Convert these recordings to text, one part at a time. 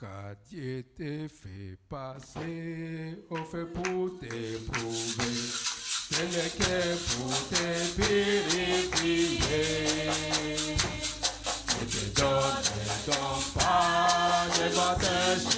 Car Dieu te fait passer, au fait pour t'éprouver, c'est le cœur pour e te purifier. Et e te donne ton pas, je vais te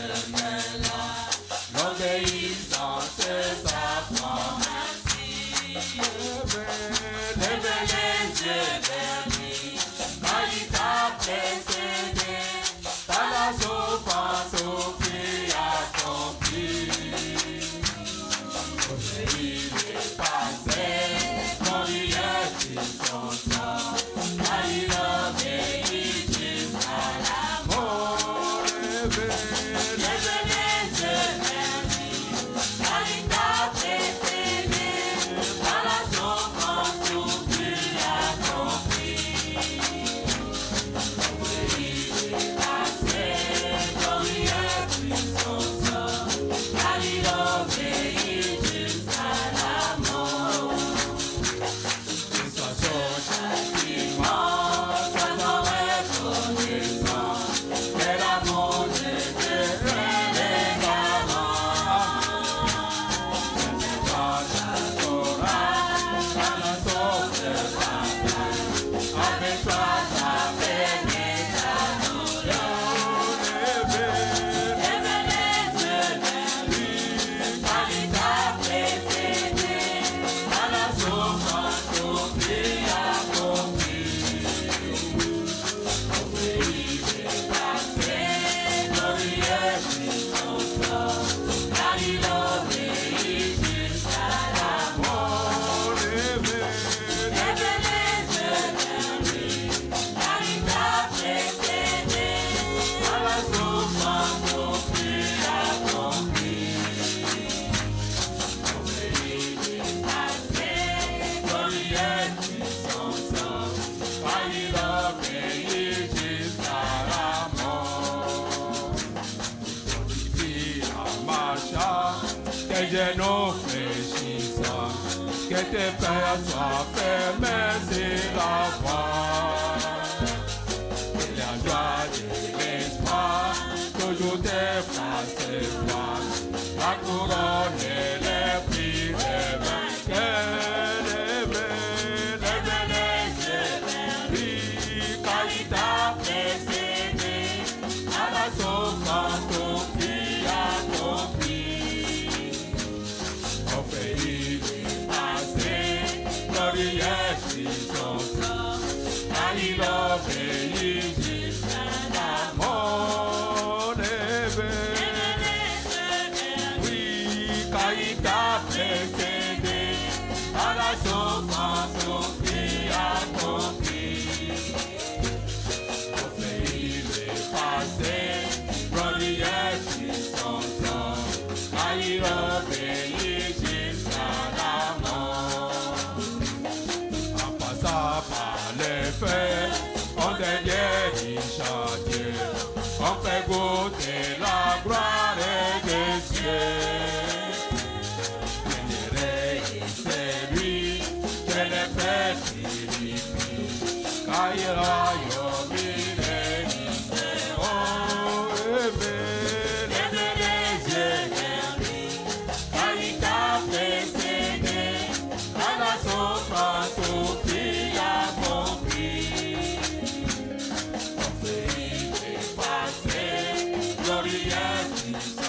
Gloria a ti,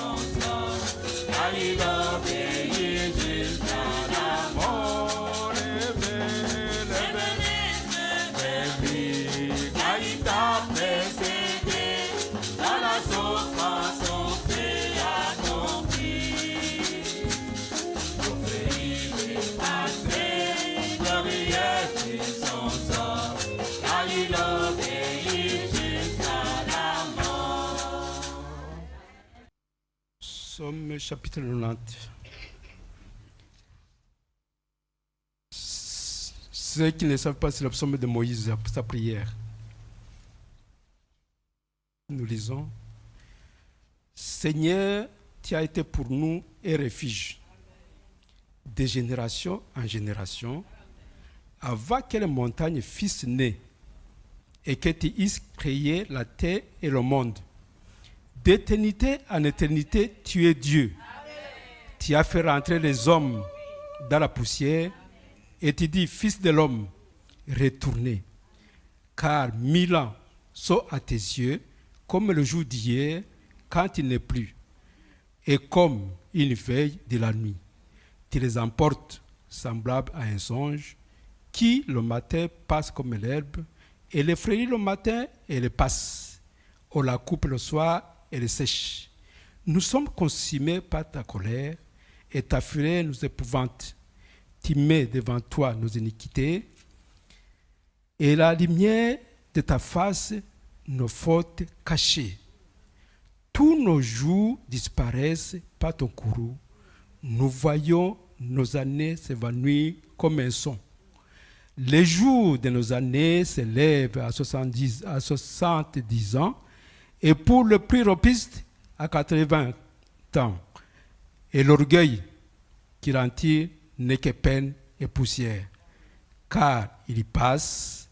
Chapitre 90. Ceux qui ne savent pas, c'est le psaume de Moïse, sa prière. Nous lisons. Seigneur, tu as été pour nous un refuge de génération en génération, avant que les montagnes fissent nées et que tu eusses créé la terre et le monde d'éternité en éternité, tu es Dieu. Tu as fait rentrer les hommes dans la poussière et tu dis, Fils de l'homme, retournez. Car mille ans sont à tes yeux comme le jour d'hier quand il n'est plus, et comme une veille de la nuit. Tu les emportes semblables à un songe qui le matin passe comme l'herbe, et les frayit le matin et les passe. On la coupe le soir et les sèche. Nous sommes consumés par ta colère, et ta fureur nous épouvante. Tu mets devant toi nos iniquités, et la lumière de ta face nos fautes cachées. Tous nos jours disparaissent par ton courroux. Nous voyons nos années s'évanouir comme un son. Les jours de nos années s'élèvent à 70, à 70 ans, et pour le plus ropiste, à 80 ans. Et l'orgueil qui tire n'est que peine et poussière, car il y passe,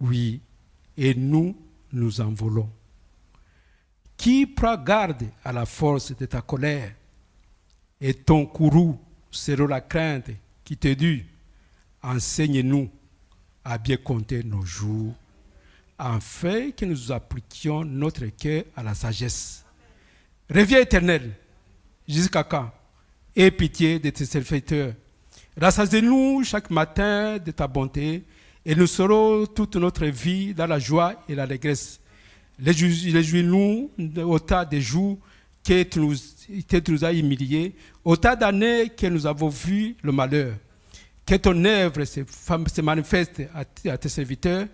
oui, et nous, nous envolons. Qui prend garde à la force de ta colère et ton courroux sera la crainte qui te dit, enseigne-nous à bien compter nos jours, afin que nous appliquions notre cœur à la sagesse. Reviens éternel, jusqu'à quand? Aie pitié de tes serviteurs. Rassasie-nous chaque matin de ta bonté et nous serons toute notre vie dans la joie et la régresse. Réjouis-nous au tas des jours que tu, nous, que tu nous as humiliés, au tas d'années que nous avons vu le malheur. Que ton œuvre se, manifeste à, tes serviteurs,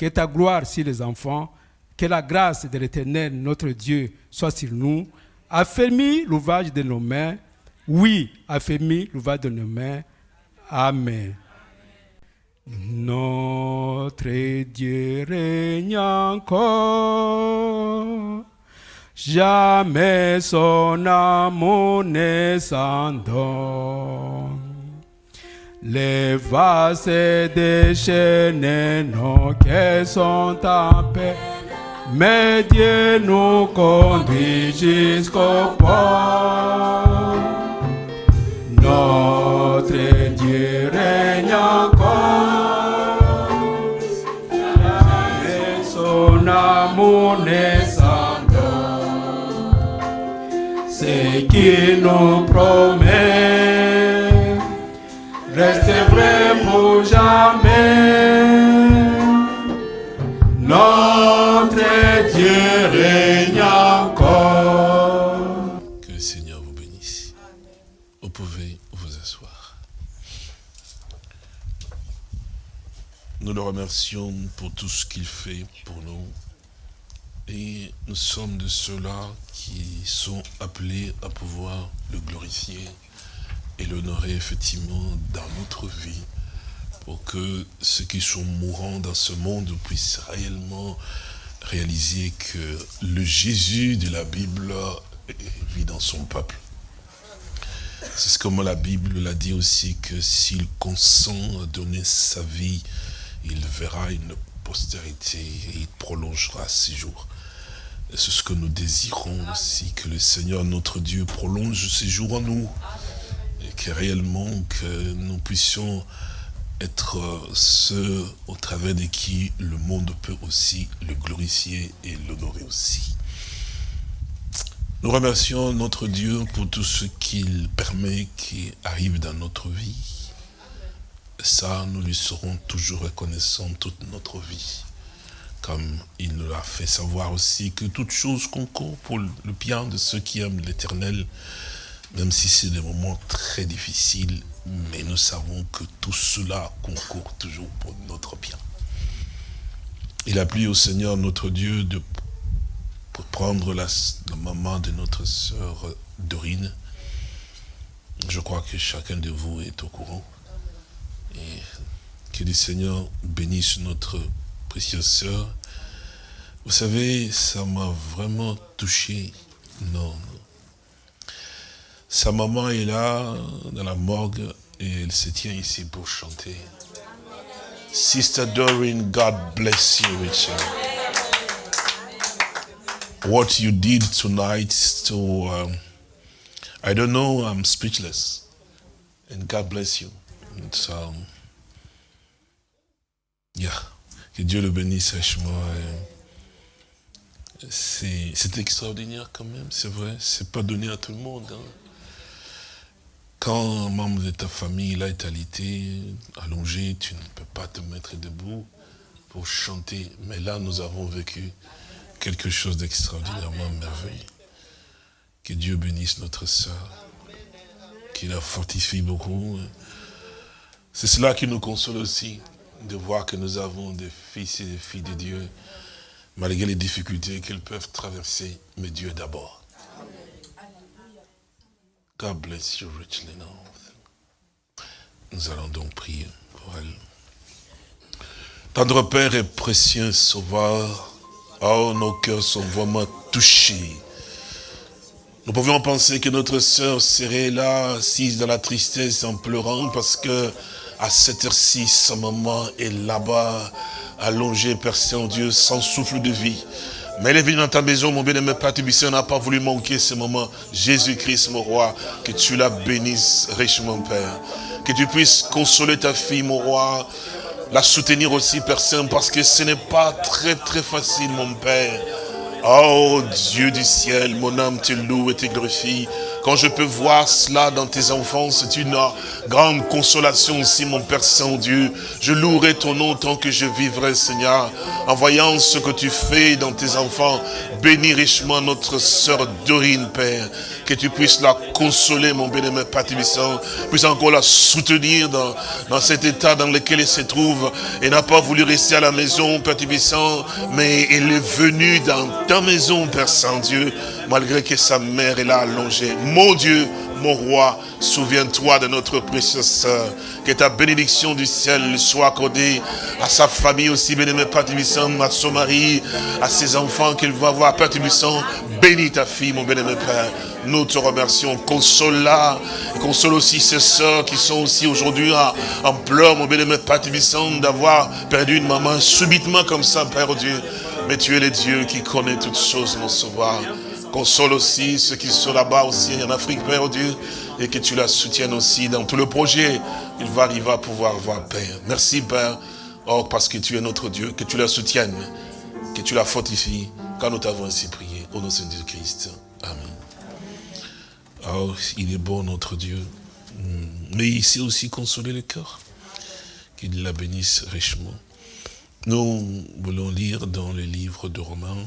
que ta gloire sur les enfants, que la grâce de l'Éternel, notre Dieu, soit sur nous. Affermis l'ouvrage de nos mains. Oui, affermis l'ouvrage de nos mains. Amen. Notre Dieu règne encore, jamais son amour ne s'en donne. Les vases déchaînés, nos cœurs sont en paix, mais Dieu nous conduit jusqu'au port. Notre Dieu règne encore, jamais son amour ne s'en donne. Ce qu'il nous promet, reste vrai pour jamais. Notre Dieu règne encore. Que le Seigneur vous bénisse. Vous pouvez vous asseoir. Nous le remercions pour tout ce qu'il fait pour nous. Et nous sommes de ceux-là qui sont appelés à pouvoir le glorifier et l'honorer effectivement dans notre vie pour que ceux qui sont mourants dans ce monde puissent réellement réaliser que le Jésus de la Bible vit dans son peuple. C'est ce que la Bible l'a dit aussi, que s'il consent à donner sa vie, il verra une postérité et il prolongera ses jours. C'est ce que nous désirons aussi, que le Seigneur notre Dieu prolonge ses jours en nous. Et que réellement, que nous puissions être ceux au travers de qui le monde peut aussi le glorifier et l'honorer aussi. Nous remercions notre Dieu pour tout ce qu'il permet qui arrive dans notre vie. Ça, nous lui serons toujours reconnaissants toute notre vie. Comme il nous l'a fait savoir aussi que toute chose concourt pour le bien de ceux qui aiment l'éternel, même si c'est des moments très difficiles, mais nous savons que tout cela concourt toujours pour notre bien. Il a plu au Seigneur notre Dieu de prendre la, la, maman de notre sœur Dorine. Je crois que chacun de vous est au courant. Et que le Seigneur bénisse notre précieuse sœur. Vous savez, ça m'a vraiment touché. Non, non. Sa maman est là, dans la morgue, et elle se tient ici pour chanter. Sister Doreen, God bless you, Richard. what you did tonight to, um, I don't know, I'm speechless. And God bless you. So, yeah. Que Dieu le bénisse richement. C'est extraordinaire quand même, c'est vrai. C'est pas donné à tout le monde. hein. Quand un membre de ta famille est alité, allongé, tu ne peux pas te mettre debout pour chanter. Mais là, nous avons vécu quelque chose d'extraordinairement merveilleux. Que Dieu bénisse notre sœur, qu'il la fortifie beaucoup. C'est cela qui nous console aussi, de voir que nous avons des fils et des filles de Dieu, malgré les difficultés qu'ils peuvent traverser, mais Dieu d'abord. God bless you richly now. Nous allons donc prier pour elle. Tendre Père et précieux Sauveur, oh, nos cœurs sont vraiment touchés. Nous pouvions penser que notre sœur serait là, assise dans la tristesse, en pleurant, parce que à cette heure-ci, sa maman est là-bas, allongée, Père Saint-Dieu, sans souffle de vie. Mais elle est venue dans ta maison, mon bien-aimé Père Tubissé, n'a pas voulu manquer ce moment. Jésus-Christ, mon roi, que tu la bénisses richement, Père. Que tu puisses consoler ta fille, mon roi, la soutenir aussi, Saint, parce que ce n'est pas très très facile, mon Père. Oh Dieu du ciel, mon âme te loue et te glorifie. Quand je peux voir cela dans tes enfants, c'est une grande consolation aussi, mon Père Saint-Dieu. Je louerai ton nom tant que je vivrai, Seigneur, en voyant ce que tu fais dans tes enfants. Bénis richement notre sœur Dorine, Père. Que tu puisses la consoler, mon bien-aimé Père. Puisses encore la soutenir dans, dans cet état dans lequel elle se trouve. Elle n'a pas voulu rester à la maison, Père mais elle est venue dans ta maison, Père Saint-Dieu, malgré que sa mère est là allongée. Mon Dieu, mon roi, souviens-toi de notre précieuse sœur. Que ta bénédiction du ciel soit accordée à sa famille aussi, bien-aimé Père à son mari, à ses enfants qu'il va voir. Père bénis ta fille, mon bien-aimé Père. Nous te remercions. Console-la. Console aussi ses sœurs qui sont aussi aujourd'hui en, pleurs, mon bien-aimé Père d'avoir perdu une maman subitement comme ça, Père Dieu. Mais tu es le Dieu qui connaît toutes choses, mon sauveur. Console aussi ceux qui sont là-bas aussi en Afrique, Père Dieu, et que tu la soutiennes aussi dans tout le projet. Il va arriver à pouvoir voir, Père. Merci, Père, oh, parce que tu es notre Dieu, que tu la soutiennes, que tu la fortifies, quand nous t'avons ainsi prié, au nom de Jésus-Christ. Amen. Oh, il est bon, notre Dieu. Hmm. Mais il sait aussi consoler le cœur. Qu'il la bénisse richement. Nous voulons lire dans le livre de Romains,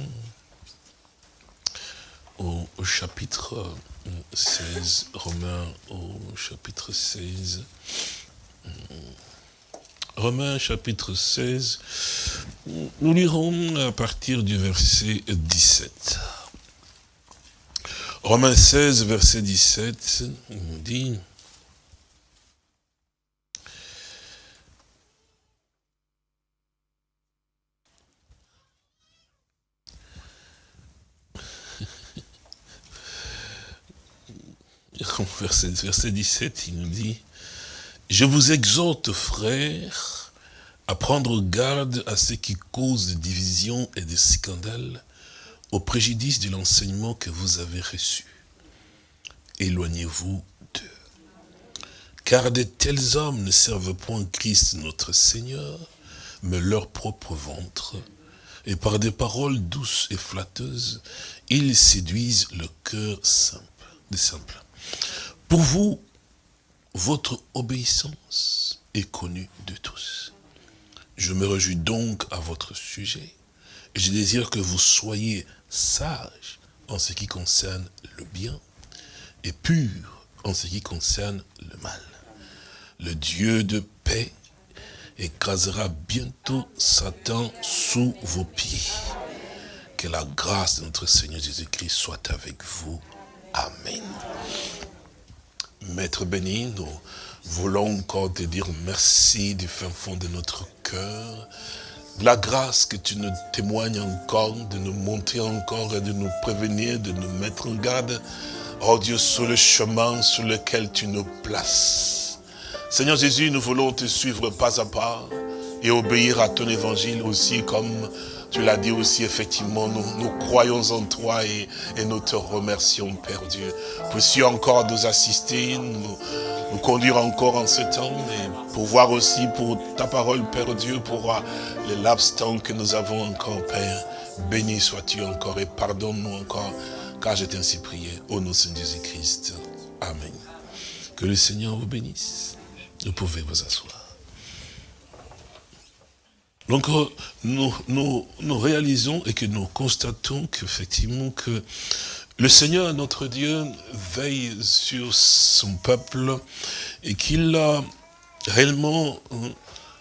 au, au chapitre 16, Romains au chapitre 16. Romains chapitre 16, nous lirons à partir du verset 17. Romains 16, verset 17, il nous dit, verset, verset 17, il nous dit, je vous exhorte, frères, à prendre garde à ce qui cause des divisions et des scandales au préjudice de l'enseignement que vous avez reçu. Éloignez-vous d'eux. Car de tels hommes ne servent point Christ notre Seigneur, mais leur propre ventre. Et par des paroles douces et flatteuses, ils séduisent le cœur simple, des simples. Pour vous, votre obéissance est connue de tous. Je me réjouis donc à votre sujet. Et je désire que vous soyez sages en ce qui concerne le bien et purs en ce qui concerne le mal. Le Dieu de paix écrasera bientôt Satan sous vos pieds. Que la grâce de notre Seigneur Jésus-Christ soit avec vous. Amen. Maître béni, nous voulons encore te dire merci du fin fond de notre cœur. La grâce que tu nous témoignes encore, de nous montrer encore et de nous prévenir, de nous mettre en garde. Oh Dieu, sur le chemin sur lequel tu nous places. Seigneur Jésus, nous voulons te suivre pas à pas. et obéir à ton évangile aussi comme tu l'as dit aussi, effectivement, nous, croyons en toi et, nous te remercions, Père Dieu. Puisses-tu encore nous assister, nous, conduire encore en ce temps et pouvoir aussi pour ta parole, Père Dieu, pour les laps temps que nous avons encore, Père. Béni sois-tu encore et pardonne-nous encore, car je t'ai ainsi prié. Au nom de Jésus-Christ. Amen. Que le Seigneur vous bénisse. Vous pouvez vous asseoir. Donc euh, nous, nous, réalisons et que nous constatons qu'effectivement que le Seigneur, notre Dieu, veille sur son peuple et qu'il a réellement hein,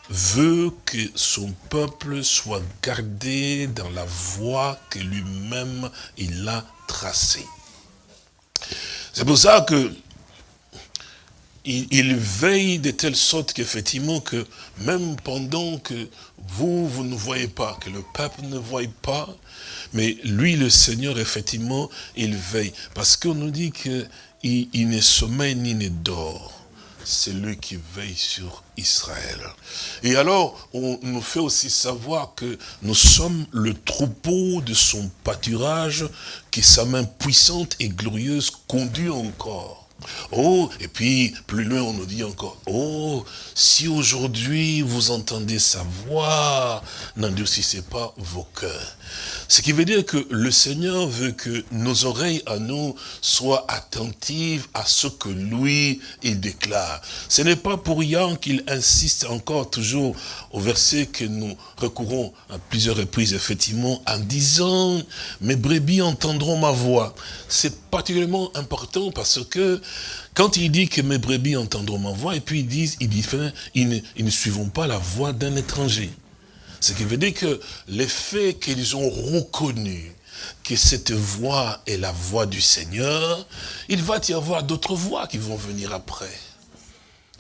veut que son peuple soit gardé dans la voie que lui-même il a tracée. C'est pour ça que il, il, veille de telle sorte qu'effectivement que même pendant que vous, vous ne voyez pas, que le peuple ne voit pas, mais lui, le Seigneur, effectivement, il veille. Parce qu'on nous dit qu'il il ne sommeille ni ne dort. C'est lui qui veille sur Israël. Et alors, on nous fait aussi savoir que nous sommes le troupeau de son pâturage, qui sa main puissante et glorieuse conduit encore. Oh, et puis plus loin on nous dit encore, oh, si aujourd'hui vous entendez sa voix, n'endurcissez pas vos cœurs. Ce qui veut dire que le Seigneur veut que nos oreilles à nous soient attentives à ce que lui, il déclare. Ce n'est pas pour rien qu'il insiste encore toujours au verset que nous recourons à plusieurs reprises, effectivement, en disant, mes brebis entendront ma voix. Particulièrement important parce que quand il dit que mes brebis entendront ma voix, et puis ils disent, ils, disent, ils, ne, suivront pas la voix d'un étranger. Ce qui veut dire que les faits qu'ils ont reconnu que cette voix est la voix du Seigneur, il va y avoir d'autres voix qui vont venir après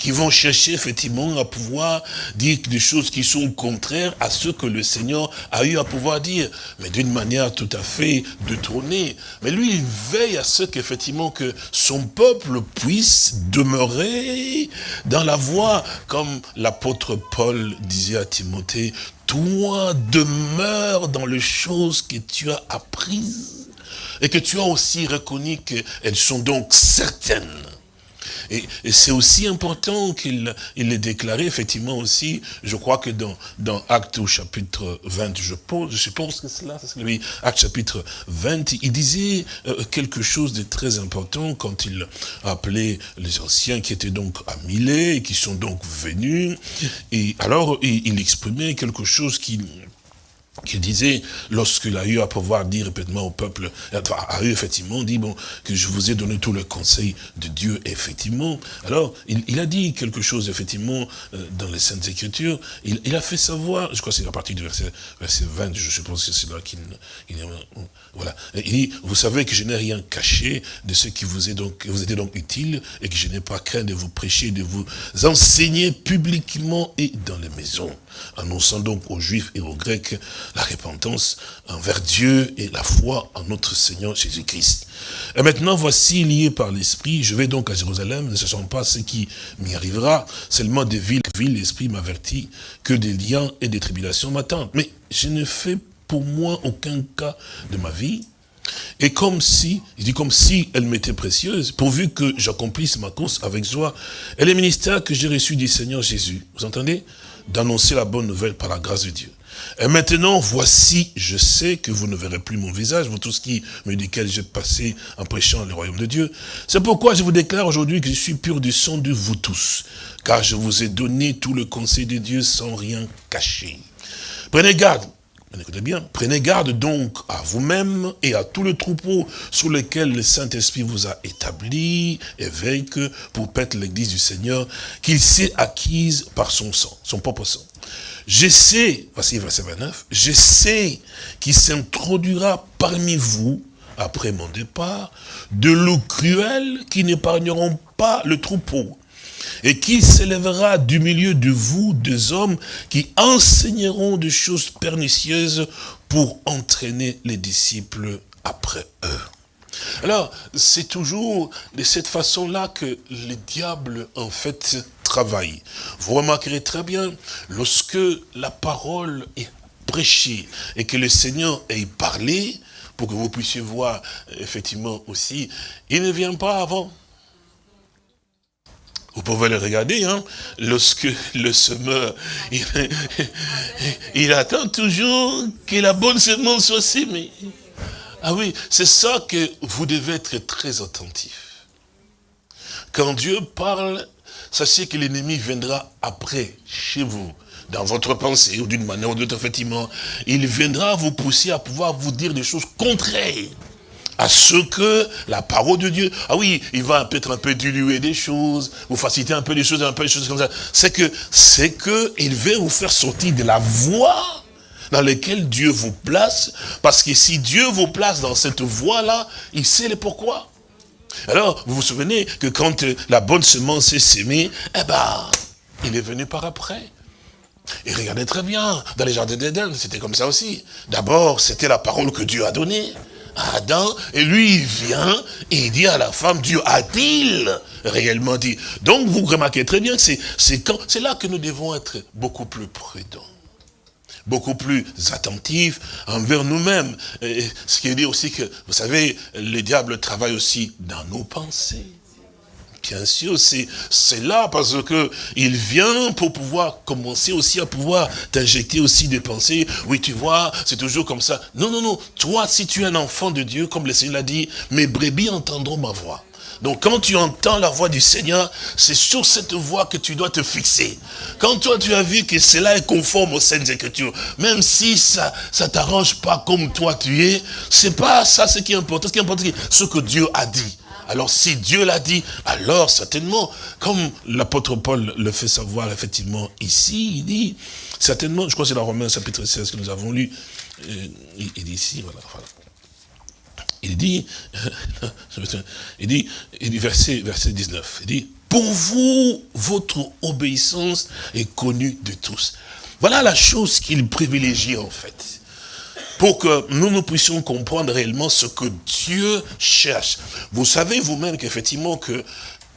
qui vont chercher effectivement à pouvoir dire des choses qui sont contraires à ce que le Seigneur a eu à pouvoir dire, mais d'une manière tout à fait détournée. Mais lui, il veille à ce qu'effectivement que son peuple puisse demeurer dans la voie, comme l'apôtre Paul disait à Timothée, toi demeure dans les choses que tu as apprises et que tu as aussi reconnu qu'elles sont donc certaines. Et, et c'est aussi important qu'il il l'ait déclaré, effectivement aussi, je crois que dans, dans Acte au chapitre 20, je, pose, je suppose que c'est là, c'est lui, Acte chapitre 20, il disait euh, quelque chose de très important quand il appelait les anciens qui étaient donc à Milet et qui sont donc venus. Et alors, il exprimait quelque chose qui qu'il disait, lorsqu'il a eu à pouvoir dire répétement au peuple, a eu effectivement dit, bon, que je vous ai donné tout le conseil de Dieu, effectivement. Alors, il, il a dit quelque chose, effectivement, euh, dans les Saintes Écritures, il, il, a fait savoir, je crois que c'est à partir du verset, verset 20, je suppose que c'est là qu'il, voilà. il dit, vous savez que je n'ai rien caché de ce qui vous est donc, vous était donc utile, et que je n'ai pas craint de vous prêcher, de vous enseigner publiquement et dans les maisons, annonçant donc aux Juifs et aux Grecs la repentance envers Dieu et la foi en notre Seigneur Jésus-Christ. Et maintenant, voici lié par l'Esprit, je vais donc à Jérusalem, ne sachant pas ce qui m'y arrivera, seulement des villes, villes l'Esprit m'avertit que des liens et des tribulations m'attendent. Mais je ne fais pour moi aucun cas de ma vie, et comme si, il dit comme si elle m'était précieuse, pourvu que j'accomplisse ma course avec joie, et les ministères que j'ai reçus du Seigneur Jésus, vous entendez? D'annoncer la bonne nouvelle par la grâce de Dieu. Et maintenant, voici, je sais que vous ne verrez plus mon visage, vous tous qui me duquel j'ai passé en prêchant le royaume de Dieu. C'est pourquoi je vous déclare aujourd'hui que je suis pur du sang de vous tous, car je vous ai donné tout le conseil de Dieu sans rien cacher. Prenez garde, écoutez bien, prenez garde donc à vous-même et à tout le troupeau sur lequel le Saint-Esprit vous a établi et veille que pour paître l'église du Seigneur, qu'il s'est acquise par son sang, son propre sang. Je sais, voici verset 29, je sais qu'il s'introduira parmi vous, après mon départ, de loups cruels qui n'épargneront pas le troupeau, et qui s'élèvera du milieu de vous des hommes qui enseigneront des choses pernicieuses pour entraîner les disciples après eux. Alors, c'est toujours de cette façon-là que le diable, en fait, travaille. Vous remarquerez très bien, lorsque la parole est prêchée et que le Seigneur ait parlé, pour que vous puissiez voir, effectivement, aussi, il ne vient pas avant. Vous pouvez le regarder, hein, lorsque le semeur, il, il attend toujours que la bonne semence soit sémée. Ah oui, c'est ça que vous devez être très attentif. Quand Dieu parle, sachez que l'ennemi viendra après, chez vous, dans votre pensée, ou d'une manière ou d'une autre, effectivement. Il viendra vous pousser à pouvoir vous dire des choses contraires à ce que la parole de Dieu, ah oui, il va peut-être un peu diluer des choses, vous faciliter un peu des choses, un peu des choses comme ça. C'est que, c'est que, veut vous faire sortir de la voie dans lesquelles Dieu vous place, parce que si Dieu vous place dans cette voie-là, il sait le pourquoi. Alors, vous vous souvenez que quand la bonne semence est sémée, eh ben, il est venu par après. Et regardez très bien, dans les jardins d'Éden, c'était comme ça aussi. D'abord, c'était la parole que Dieu a donnée Adam, et lui, il vient, et il dit à la femme, Dieu a-t-il réellement dit? Donc, vous remarquez très bien que c'est là que nous devons être beaucoup plus prudents beaucoup plus attentifs envers nous-mêmes. Ce qui veut dire aussi que, vous savez, le diable travaille aussi dans nos pensées. Bien sûr, c'est là parce que il vient pour pouvoir commencer aussi à pouvoir t'injecter aussi des pensées. Oui, tu vois, c'est toujours comme ça. Non, non, non. Toi, si tu es un enfant de Dieu, comme le Seigneur l'a dit, mes brebis entendront ma voix. Donc quand tu entends la voix du Seigneur, c'est sur cette voix que tu dois te fixer. Quand toi tu as vu que cela est conforme aux Saintes Écritures, même si ça ça t'arrange pas comme toi tu es, c'est pas ça ce qui est important. Ce qui est important, c'est ce que Dieu a dit. Alors si Dieu l'a dit, alors certainement, comme l'apôtre Paul le fait savoir effectivement ici, il dit, certainement, je crois que c'est dans Romains chapitre 16 que nous avons lu, euh, il, dit ici, voilà, voilà. Il dit, il dit, il dit verset, verset 19, il dit, pour vous, votre obéissance est connue de tous. Voilà la chose qu'il privilégie en fait. Pour que nous, nous puissions comprendre réellement ce que Dieu cherche. Vous savez vous-même qu'effectivement que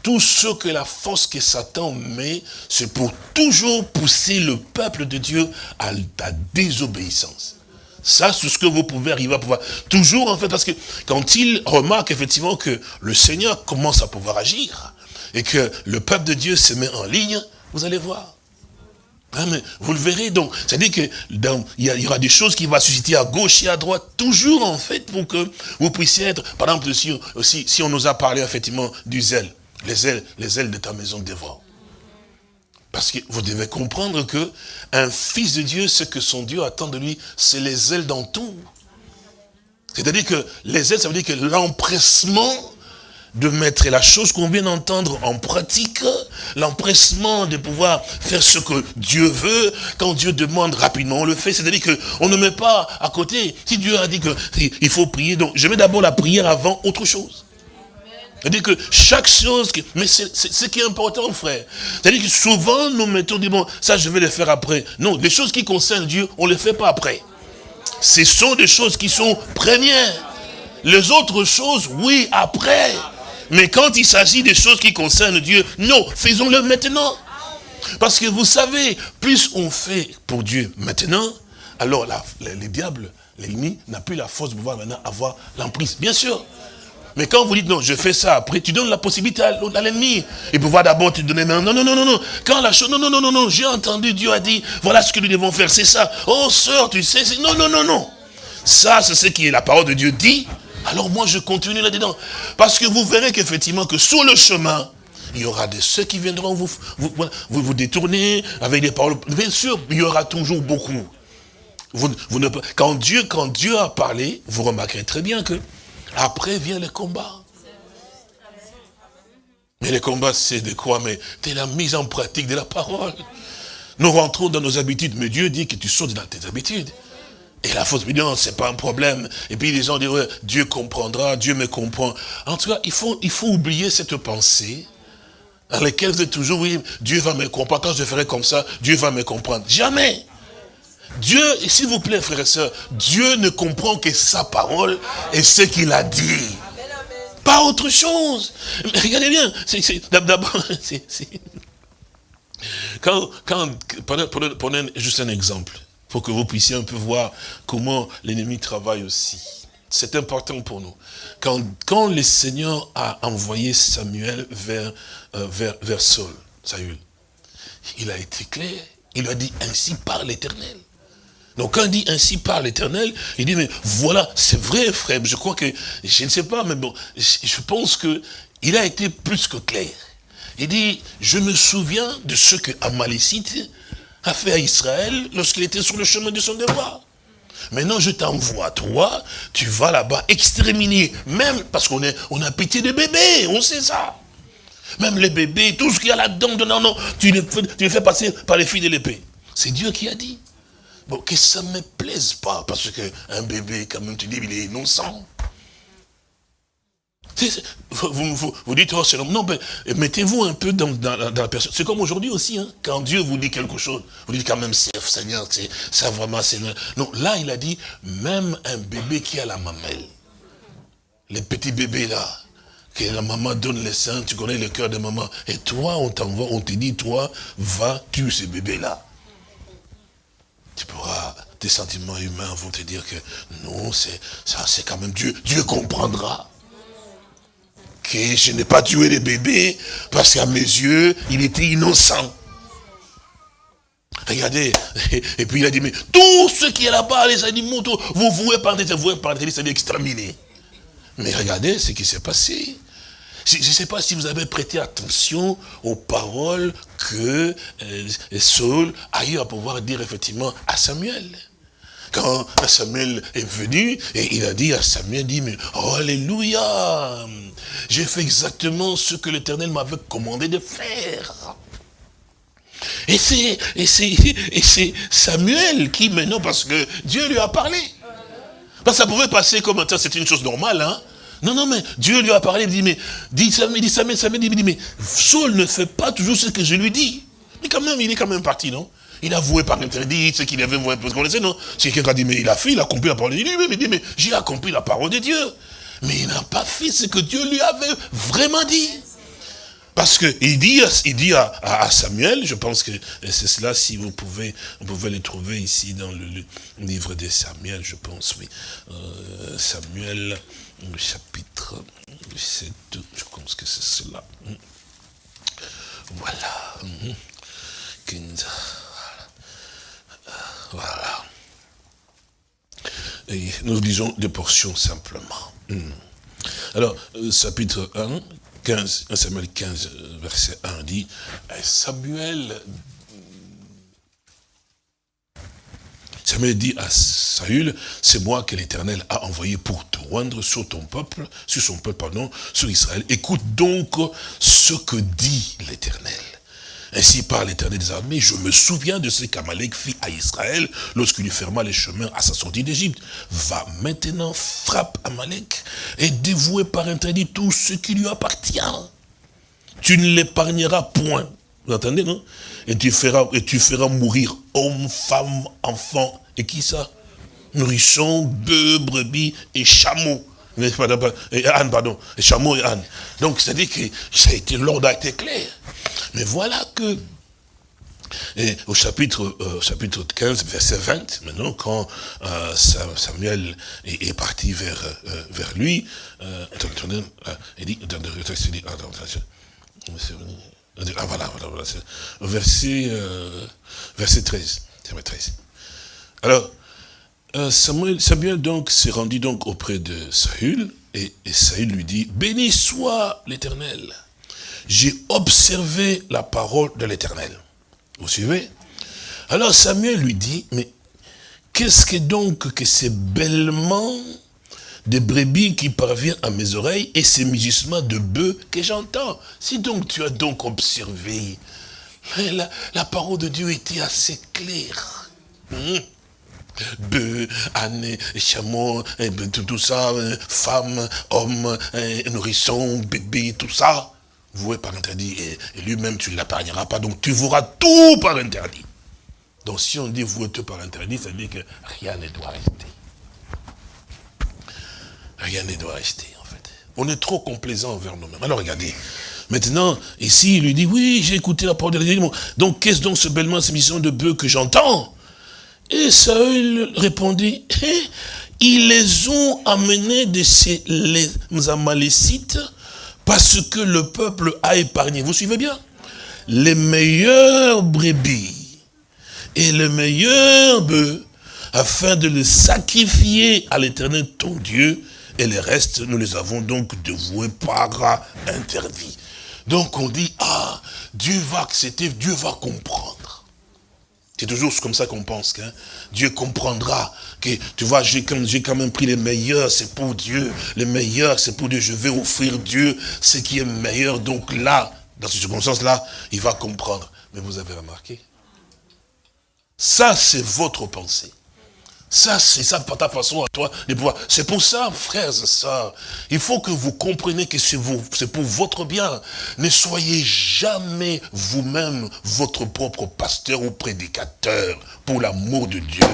tout ce que la force que Satan met, c'est pour toujours pousser le peuple de Dieu à la désobéissance. Ça, c'est ce que vous pouvez arriver à pouvoir. Toujours, en fait, parce que quand il remarque effectivement que le Seigneur commence à pouvoir agir, et que le peuple de Dieu se met en ligne, vous allez voir. Hein, vous le verrez donc. C'est-à-dire qu'il y, aura des choses qui vont susciter à gauche et à droite, toujours en fait, pour que vous puissiez être, par exemple, si, on nous a parlé effectivement du zèle, les ailes, les ailes de ta maison dévore. Parce que vous devez comprendre que un fils de Dieu, ce que son Dieu attend de lui, c'est les ailes dans tout. C'est-à-dire que les ailes, ça veut dire que l'empressement de mettre la chose qu'on vient d'entendre en pratique, l'empressement de pouvoir faire ce que Dieu veut, quand Dieu demande rapidement, on le fait, c'est-à-dire qu'on ne met pas à côté. Si Dieu a dit qu'il faut prier, donc je mets d'abord la prière avant autre chose. C'est-à-dire que chaque chose, mais c'est ce qui est important, frère. C'est-à-dire que souvent, nous mettons, dit, bon, ça, je vais le faire après. Non, les choses qui concernent Dieu, on ne les fait pas après. Ce sont des choses qui sont premières. Les autres choses, oui, après. Mais quand il s'agit des choses qui concernent Dieu, non, faisons-le maintenant. Parce que vous savez, plus on fait pour Dieu maintenant, alors les, diables, l'ennemi, n'a plus la force de pouvoir maintenant avoir l'emprise. Bien sûr. Mais quand vous dites non, je fais ça, après tu donnes la possibilité à, l'ennemi. Et pouvoir d'abord te donner non, non, non, non, non. Quand la chose, non, non, non, non, non, j'ai entendu, Dieu a dit, voilà ce que nous devons faire, c'est ça. Oh sœur, tu sais, non, non, non, non. Ça, c'est ce qui est la parole de Dieu dit. Alors moi, je continue là-dedans. Parce que vous verrez qu'effectivement, que sur le chemin, il y aura de ceux qui viendront vous vous, vous, détourner avec des paroles. Bien sûr, il y aura toujours beaucoup. Vous, vous ne, quand, Dieu, quand Dieu a parlé, vous remarquerez très bien que après vient le combat. Mais le combat, c'est de quoi? Mais c'est la mise en pratique de la parole. Nous rentrons dans nos habitudes, mais Dieu dit que tu sautes dans tes habitudes. Et la fausse ce c'est pas un problème. Et puis les gens disent, Dieu comprendra, Dieu me comprend. En tout cas, il faut, il faut oublier cette pensée dans laquelle vous êtes toujours, oui, Dieu va me comprendre. Quand je ferai comme ça, Dieu va me comprendre. Jamais. Dieu, s'il vous plaît, frères et sœurs, Dieu ne comprend que sa parole et ce qu'il a dit. Pas autre chose. Mais regardez bien, d'abord. Quand, quand, prenez, juste un exemple, pour que vous puissiez un peu voir comment l'ennemi travaille aussi. C'est important pour nous. Quand, quand le Seigneur a envoyé Samuel vers, euh, vers, vers Saul, Saül, il a été clair. Il a dit, ainsi par l'éternel. Donc quand il dit ainsi par l'éternel, il dit, mais voilà, c'est vrai frère, je crois que, je ne sais pas, mais bon, je pense que il a été plus que clair. Il dit, je me souviens de ce que Amalécite a fait à Israël lorsqu'il était sur le chemin de son devoir. Maintenant, je t'envoie, toi, tu vas là-bas exterminer, même parce qu'on on a pitié des bébés, on sait ça. Même les bébés, tout ce qu'il y a là-dedans, non, non, tu les, fais, tu les fais passer par les filles de l'épée. C'est Dieu qui a dit. Bon, que ça ne me plaise pas, parce qu'un bébé, quand même, tu dis, il est innocent. Vous, dites, oh, c'est Non, mais mettez-vous un peu dans, la personne. C'est comme aujourd'hui aussi, hein, quand Dieu vous dit quelque chose, vous dites quand même, Seigneur, c'est ça vraiment, c'est... Non, là, il a dit, même un bébé qui a la mamelle, les petits bébés là, que la maman donne les seins, tu connais le cœur de maman, et toi, on t'envoie, on te dit, toi, va tuer ce bébé là. Tu pourras, tes sentiments humains vont te dire que non, c'est quand même Dieu. Dieu comprendra que je n'ai pas tué les bébés parce qu'à mes yeux, il était innocent. Regardez, et puis il a dit, mais tout ce qui est là-bas, les animaux, vous vouez par des vouez par des c'est exterminé. Mais regardez ce qui s'est passé. Je ne sais pas si vous avez prêté attention aux paroles que euh, Saul a eu à pouvoir dire effectivement à Samuel quand Samuel est venu, et il a dit à Samuel, dit, mais Alléluia, j'ai fait exactement ce que l'Éternel m'avait commandé de faire. Et c'est, Samuel qui maintenant, parce que Dieu lui a parlé. Parce que ça pouvait passer comme c'est une chose normale, hein. Non, non, mais Dieu lui a parlé, il dit, mais, dit Samuel, dit Samuel, Samuel, dit, mais Saul ne fait pas toujours ce que je lui dis. Mais quand même, il est quand même parti, non? Il a voué par interdit ce qu'il avait voué. Parce qu'on sait, non? C'est quelqu'un qui a dit, mais il a fait, il a accompli la parole de Dieu. Il dit, mais j'ai accompli la parole de Dieu. Mais il n'a pas fait ce que Dieu lui avait vraiment dit. Parce qu'il dit, il dit à, Samuel, je pense que c'est cela, si vous pouvez, vous pouvez le trouver ici dans le, livre de Samuel, je pense, oui. Euh, Samuel, chapitre 7, je pense que c'est cela. Voilà. 15. Voilà. Et nous lisons des portions simplement. Hmm. Alors, euh, chapitre 1, 15, Samuel 15, euh, verset 1 dit, Samuel, Samuel dit à Saül, c'est moi que l'Éternel a envoyé pour te rendre sur ton peuple, sur son peuple, pardon, sur Israël. Écoute donc ce que dit l'Éternel. Ainsi par l'éternel des armées, je me souviens de ce qu'Amalek fit à Israël lorsqu'il lui ferma les chemins à sa sortie d'Égypte. Va maintenant, frappe Amalek et dévouer par interdit tout ce qui lui appartient. Tu ne l'épargneras point. Vous entendez, non? Et tu, feras, et tu feras mourir hommes, femmes, enfants. Et qui ça? Nourrissons, bœufs, brebis et chameaux. Et Anne, pardon. Et chameaux et Anne. Donc, c'est-à-dire que l'ordre a été clair. Mais voilà que, au chapitre, euh, chapitre 15, verset 20, maintenant, quand euh, Samuel est, parti vers, euh, lui, il dit, ah voilà, voilà, voilà verset, verset 13, 13. Alors, Samuel, donc s'est rendu auprès de Saül, et Saül lui dit, béni soit l'éternel j'ai observé la parole de l'éternel. Vous suivez? Alors Samuel lui dit, mais qu'est-ce que donc que ces bêlements de brebis qui parviennent à mes oreilles et ces mugissements de bœufs que j'entends? Si donc tu as donc observé, la, parole de Dieu était assez claire. Hmm? bœufs, ânes, chameaux, tout, ça, euh, femmes, hommes, euh, nourrissons, bébés, tout ça voué par interdit, et, lui-même tu ne l'épargneras pas, donc tu voueras tout par interdit. Donc si on dit vouer tout par interdit, ça veut dire que rien ne doit rester. Rien ne doit rester, en fait. On est trop complaisant envers nous-mêmes. Alors regardez, maintenant, ici, il lui dit, oui, j'ai écouté la parole de Dieu. Donc, qu'est-ce donc ce bellement, cette mission de bœuf que j'entends? Et Saül répondit, ils les ont amenés de ces les Amalécites parce que le peuple a épargné. Vous suivez bien? Les meilleurs brebis et les meilleurs bœufs afin de les sacrifier à l'éternel ton Dieu et les restes, nous les avons donc dévoués par interdit. Donc on dit, ah, Dieu va accepter, Dieu va comprendre. C'est toujours comme ça qu'on pense que Dieu comprendra que, tu vois, j'ai quand même pris les meilleurs, c'est pour Dieu. Les meilleurs, c'est pour Dieu. Je vais offrir Dieu ce qui est meilleur. Donc là, dans ces circonstances-là, il va comprendre. Mais vous avez remarqué? Ça, c'est votre pensée. Ça, c'est ça, ta façon à toi de pouvoir. C'est pour ça, frères et sœurs, il faut que vous compreniez que c'est pour votre bien. Ne soyez jamais vous-même votre propre pasteur ou prédicateur, pour l'amour de Dieu,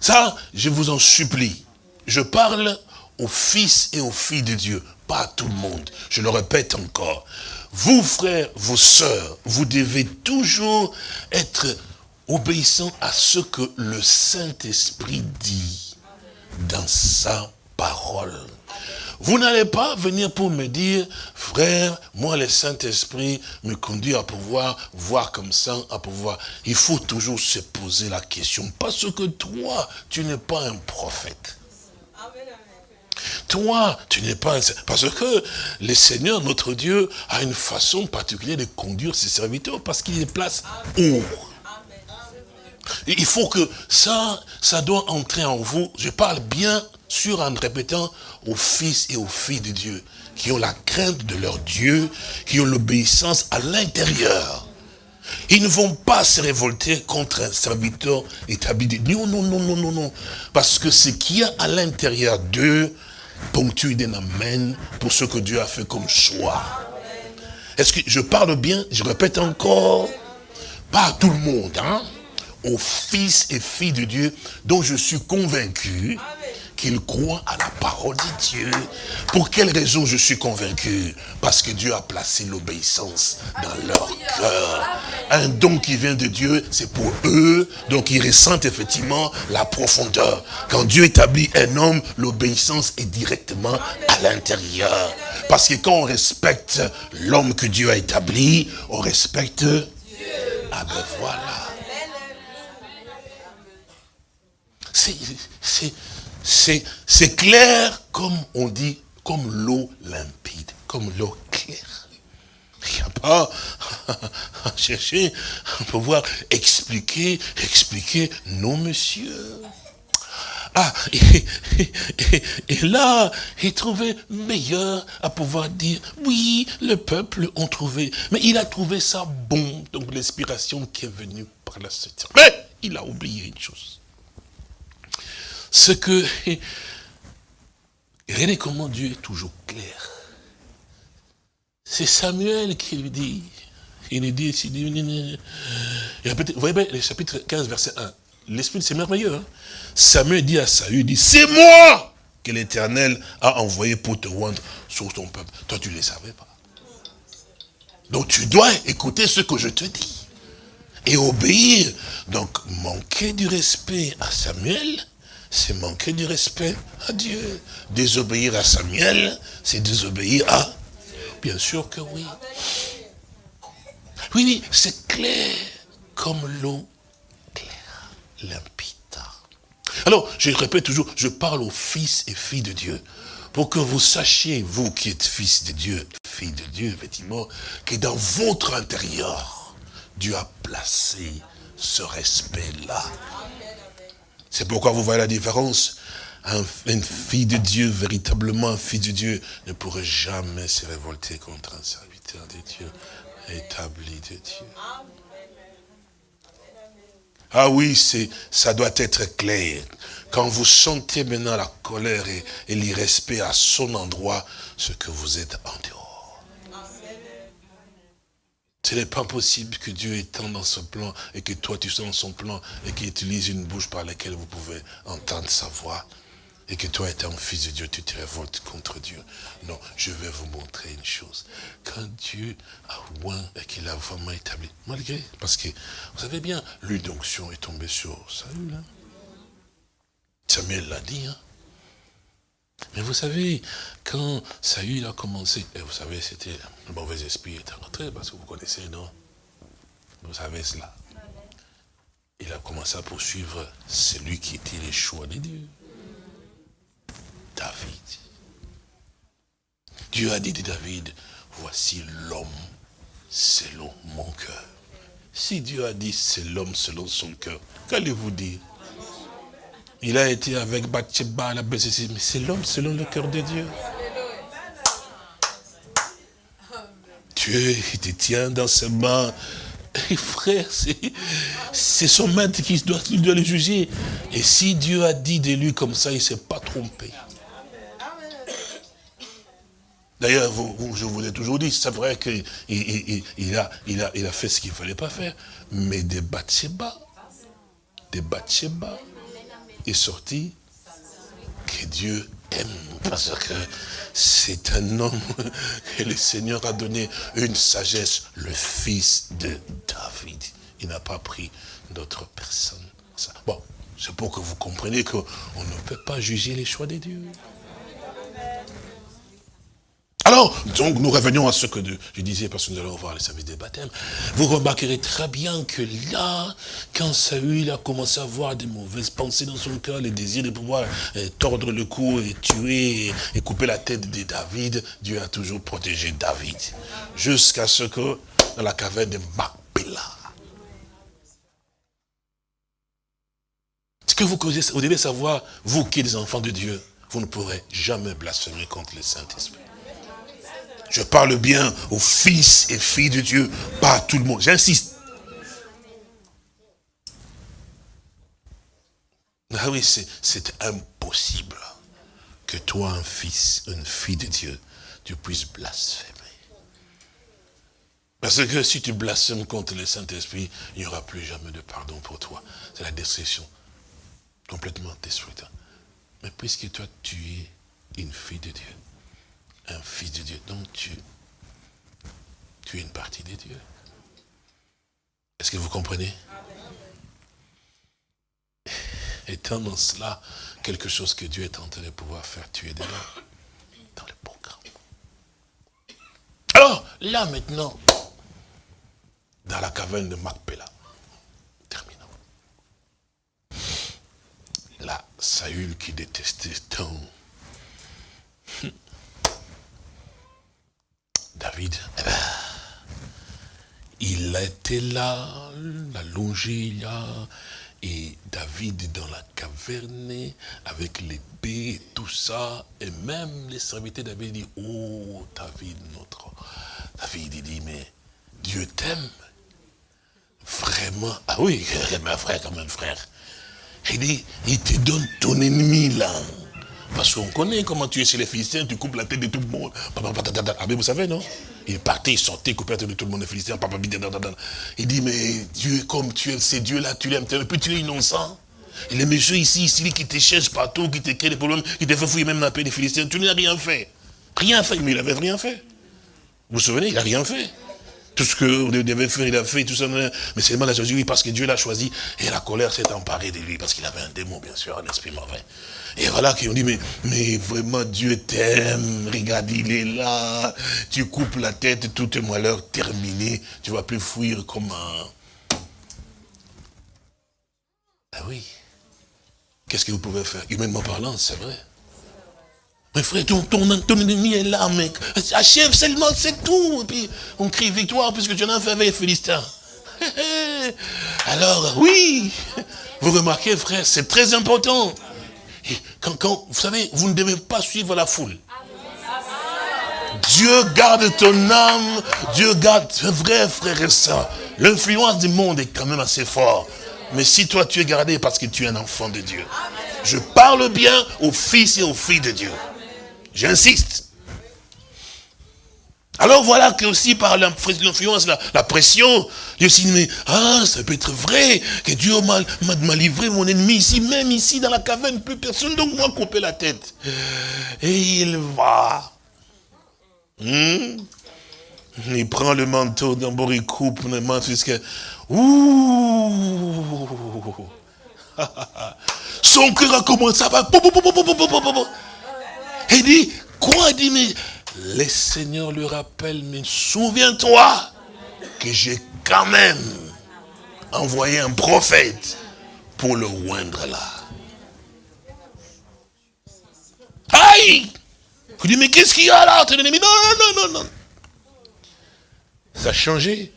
Ça, je vous en supplie. Je parle aux fils et aux filles de Dieu, pas à tout le monde. Je le répète encore. Vous, frères, vos sœurs, vous devez toujours être obéissant à ce que le Saint-Esprit dit dans sa parole. Vous n'allez pas venir pour me dire, frère, moi le Saint-Esprit me conduit à pouvoir voir comme ça, à pouvoir. Il faut toujours se poser la question, parce que toi, tu n'es pas un prophète. Toi, tu n'es pas un... Parce que le Seigneur, notre Dieu, a une façon particulière de conduire ses serviteurs, parce qu'il les place haut. Il faut que ça, ça doit entrer en vous. Je parle bien sûr en répétant aux fils et aux filles de Dieu, qui ont la crainte de leur Dieu, qui ont l'obéissance à l'intérieur. Ils ne vont pas se révolter contre un serviteur établi. Non, non, non, non, non, non. Parce que ce qu'il y a à l'intérieur d'eux ponctue d'un amen pour ce que Dieu a fait comme choix. Est-ce que je parle bien? Je répète encore. Pas tout le monde, hein? Aux fils et filles de Dieu dont je suis convaincu qu'ils croient à la parole de Dieu. Pour quelle raison je suis convaincu? Parce que Dieu a placé l'obéissance dans leur cœur. Un don qui vient de Dieu, c'est pour eux, donc ils ressentent effectivement la profondeur. Quand Dieu établit un homme, l'obéissance est directement à l'intérieur. Parce que quand on respecte l'homme que Dieu a établi, on respecte Dieu. Ah ben voilà. C'est clair comme on dit, comme l'eau limpide, comme l'eau claire. Il n'y a pas à chercher à pouvoir expliquer, expliquer, non monsieur. Ah, et, là, il trouvait meilleur à pouvoir dire, oui, le peuple ont trouvé. Mais il a trouvé ça bon, donc l'inspiration qui est venue par la suite. Mais il a oublié une chose ce que... Regardez comment Dieu est toujours clair. C'est Samuel qui lui dit. Il lui dit, vous voyez bien, le chapitre 15, verset 1. L'Esprit, c'est merveilleux. Hein. Samuel dit à Saül, dit, c'est moi que l'Éternel a envoyé pour te rendre sur ton peuple. Toi, tu ne le savais pas. Donc, tu dois écouter ce que je te dis. Et obéir. Donc, manquer du respect à Samuel, c'est manquer du respect à Dieu. Désobéir à Samuel, c'est désobéir à... Bien sûr que oui. Oui, oui, c'est clair comme l'eau claire, limpide. Alors, je répète toujours, je parle aux fils et filles de Dieu, pour que vous sachiez, vous qui êtes fils de Dieu, filles de Dieu, effectivement, que dans votre intérieur, Dieu a placé ce respect-là. C'est pourquoi vous voyez la différence. une fille de Dieu, véritablement fils de Dieu, ne pourrait jamais se révolter contre un serviteur de Dieu, établi de Dieu. Ah oui, c'est, ça doit être clair. Quand vous sentez maintenant la colère et l'irrespect à son endroit, ce que vous êtes en dehors. Ce n'est pas possible que Dieu étende dans son plan et que toi tu sois dans son plan et qu'il utilise une bouche par laquelle vous pouvez entendre sa voix et que toi étant fils de Dieu, tu te révoltes contre Dieu. Non, je vais vous montrer une chose. Quand Dieu a oint et qu'il a vraiment établi, malgré, parce que vous savez bien, l'huile d'onction est tombée sur Saül. Hein? Samuel l'a dit. Hein? Mais vous savez, quand Saül a commencé, et vous savez, c'était le mauvais esprit est rentré, parce que vous connaissez, non? Vous savez cela. Il a commencé à poursuivre celui qui était les choix de Dieu. David. Dieu a dit de David, voici l'homme selon mon cœur. Si Dieu a dit c'est l'homme selon son cœur, qu'allez-vous dire? Il a été avec Bathsheba, la baissé, mais c'est l'homme selon le cœur de Dieu. Dieu, il te tient dans ses mains. Frère, c'est son maître qui doit, le juger. Et si Dieu a dit de lui comme ça, il ne s'est pas trompé. D'ailleurs, je vous l'ai toujours dit, c'est vrai qu'il il, a, a fait ce qu'il ne fallait pas faire. Mais des Bathsheba, des Bathsheba est sorti que Dieu aime. Parce que c'est un homme que le Seigneur a donné une sagesse, le fils de David. Il n'a pas pris d'autre personne. Bon, c'est pour que vous compreniez qu'on ne peut pas juger les choix de Dieu. Alors, donc, nous revenons à ce que je disais, parce que nous allons voir les services des baptêmes. Vous remarquerez très bien que là, quand Saül a commencé à avoir des mauvaises pensées dans son cœur, les désirs de pouvoir euh, tordre le cou et tuer et couper la tête de David, Dieu a toujours protégé David. Jusqu'à ce que, dans la caverne de Macpéla, ce que vous, vous devez savoir, vous qui êtes des enfants de Dieu, vous ne pourrez jamais blasphémer contre le Saint-Esprit. Je parle bien aux fils et filles de Dieu, pas à tout le monde. J'insiste. Ah oui, c'est impossible que toi, un fils, une fille de Dieu, tu puisses blasphémer. Parce que si tu blasphèmes contre le Saint-Esprit, il n'y aura plus jamais de pardon pour toi. C'est la destruction. Complètement détruite. Mais puisque toi, tu es une fille de Dieu, un fils de Dieu. Donc tu, tu es une partie de Dieu. Est-ce que vous comprenez? Étant dans cela, quelque chose que Dieu est en train de pouvoir faire tuer dedans, dans le programme. Alors, là maintenant, dans la caverne de Macpéla, terminons. Là, Saül qui détestait tant David, eh ben, il était là, la longé là, et David dans la caverne, avec l'épée tout ça, et même les serviteurs David dit, oh David, notre... David, dit, mais Dieu t'aime. Vraiment, ah oui, un frère comme un frère. Il dit, il te donne ton ennemi là. Parce qu'on connaît comment tu es chez les Philistins, tu coupes la tête de tout le monde. Ah, mais vous savez, non? Il partait, il sortait, coupait la tête de tout le monde, les Philistins. Il dit, mais Dieu, comme tu es, ces dieux-là, tu l'aimes, puis tu es innocent. Et les messieurs ici, ici, qui te cherchent partout, qui te créent des problèmes, qui te font fouiller même dans la paix des Philistins, tu n'as rien fait. Rien fait, mais il n'avait rien fait. Vous vous souvenez, il n'a rien fait. Tout ce que devez faire, il a fait, tout ça. Mais seulement la choisi, oui, parce que Dieu l'a choisi. Et la colère s'est emparée de lui, parce qu'il avait un démon, bien sûr, un esprit mauvais. Et voilà qu'ils ont dit, mais, mais vraiment Dieu t'aime, regarde, il est là, tu coupes la tête, tout est malheur terminé, tu vas plus fuir comme un... Ah oui. Qu'est-ce que vous pouvez faire? Humainement parlant, c'est vrai. Mais frère, ton, ton, ennemi est là, mec. Achève seulement, c'est tout. Et puis, on crie victoire puisque tu en as fait avec les Philistins. Alors, oui, vous remarquez, frère, c'est très important. quand, quand, vous savez, vous ne devez pas suivre la foule. Dieu garde ton âme, Dieu garde, vrai frère et soeur. L'influence du monde est quand même assez fort. Mais si toi tu es gardé parce que tu es un enfant de Dieu. Je parle bien aux fils et aux filles de Dieu. J'insiste. Alors voilà que aussi par l'influence, la, pression, Dieu s'est dit, ah, ça peut être vrai, que Dieu m'a livré mon ennemi ici, même ici dans la caverne, plus personne, donc moi couper la tête. Et il va. Hmm? Il prend le manteau d'abord, il coupe le manteau jusqu'à... Ouh Son cœur a commencé à... Il dit, quoi dit, mais le Seigneur lui rappelle, mais souviens-toi que j'ai quand même envoyé un prophète pour le oindre là. Aïe Il dit, mais qu'est-ce qu'il y a là Non, non, non, non. Ça a changé.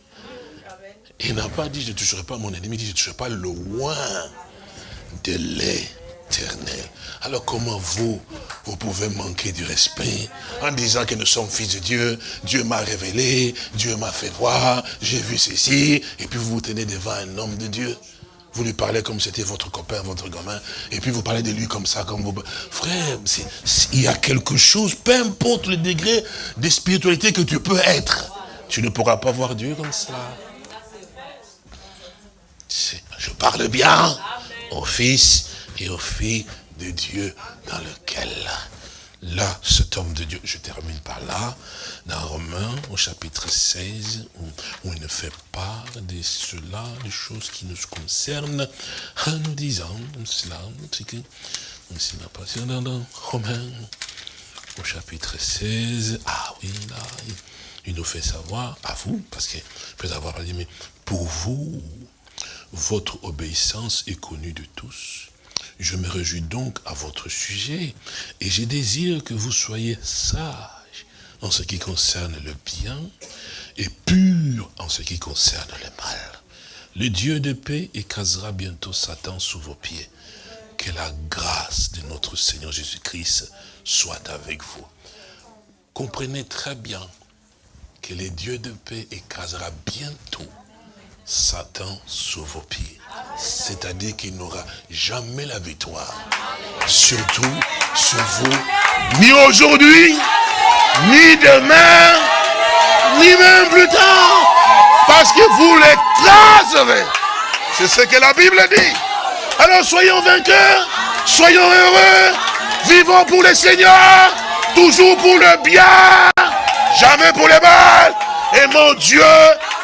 Il n'a pas dit, je ne toucherai pas mon ennemi, il dit, je ne toucherai pas le loin de Alors comment vous, vous pouvez manquer du respect en disant que nous sommes fils de Dieu, Dieu m'a révélé, Dieu m'a fait voir, j'ai vu ceci, et puis vous vous tenez devant un homme de Dieu. Vous lui parlez comme c'était votre copain, votre gamin, et puis vous parlez de lui comme ça, comme vous... Frère, il y a quelque chose, peu importe le degré de spiritualité que tu peux être, tu ne pourras pas voir Dieu comme ça. Je parle bien au Fils et aux filles de Dieu dans lequel, là, cet homme de Dieu, je termine par là, dans Romains, au chapitre 16, où, il ne fait part de cela, des choses qui nous concernent, en nous disant cela, c'est que, c'est pas dans Romains, au chapitre 16, ah oui, là, il nous fait savoir, à vous, parce que peut avoir dit, mais pour vous, votre obéissance est connue de tous. Je me réjouis donc à votre sujet, et je désire que vous soyez sages en ce qui concerne le bien, et purs en ce qui concerne le mal. Le Dieu de paix écrasera bientôt Satan sous vos pieds. Que la grâce de notre Seigneur Jésus-Christ soit avec vous. Comprenez très bien que le Dieu de paix écrasera bientôt Satan sous vos pieds. C'est-à-dire qu'il n'aura jamais la victoire. Surtout sur vous, ni aujourd'hui, ni demain, ni même plus tard. Parce que vous l'écraserez. C'est ce que la Bible dit. Alors soyons vainqueurs, soyons heureux, vivons pour le Seigneur, toujours pour le bien jamais pour les mal. mon Dieu,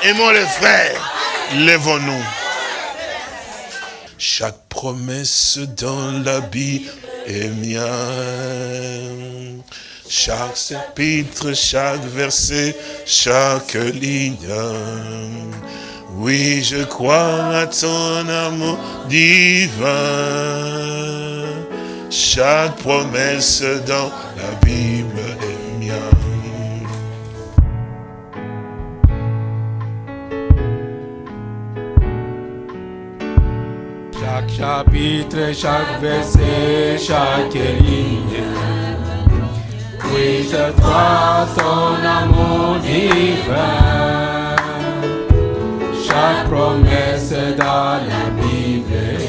aimons les frères. Lèvons-nous. Chaque promesse dans la Bible est mienne. Chaque chapitre, chaque verset, chaque ligne. Oui, je crois à ton amour divin. Chaque promesse dans la Bible est mienne. Chapitre, chaque verset, chaque ligne. Oui, je crois ton amour divin. Chaque promesse dans la Bible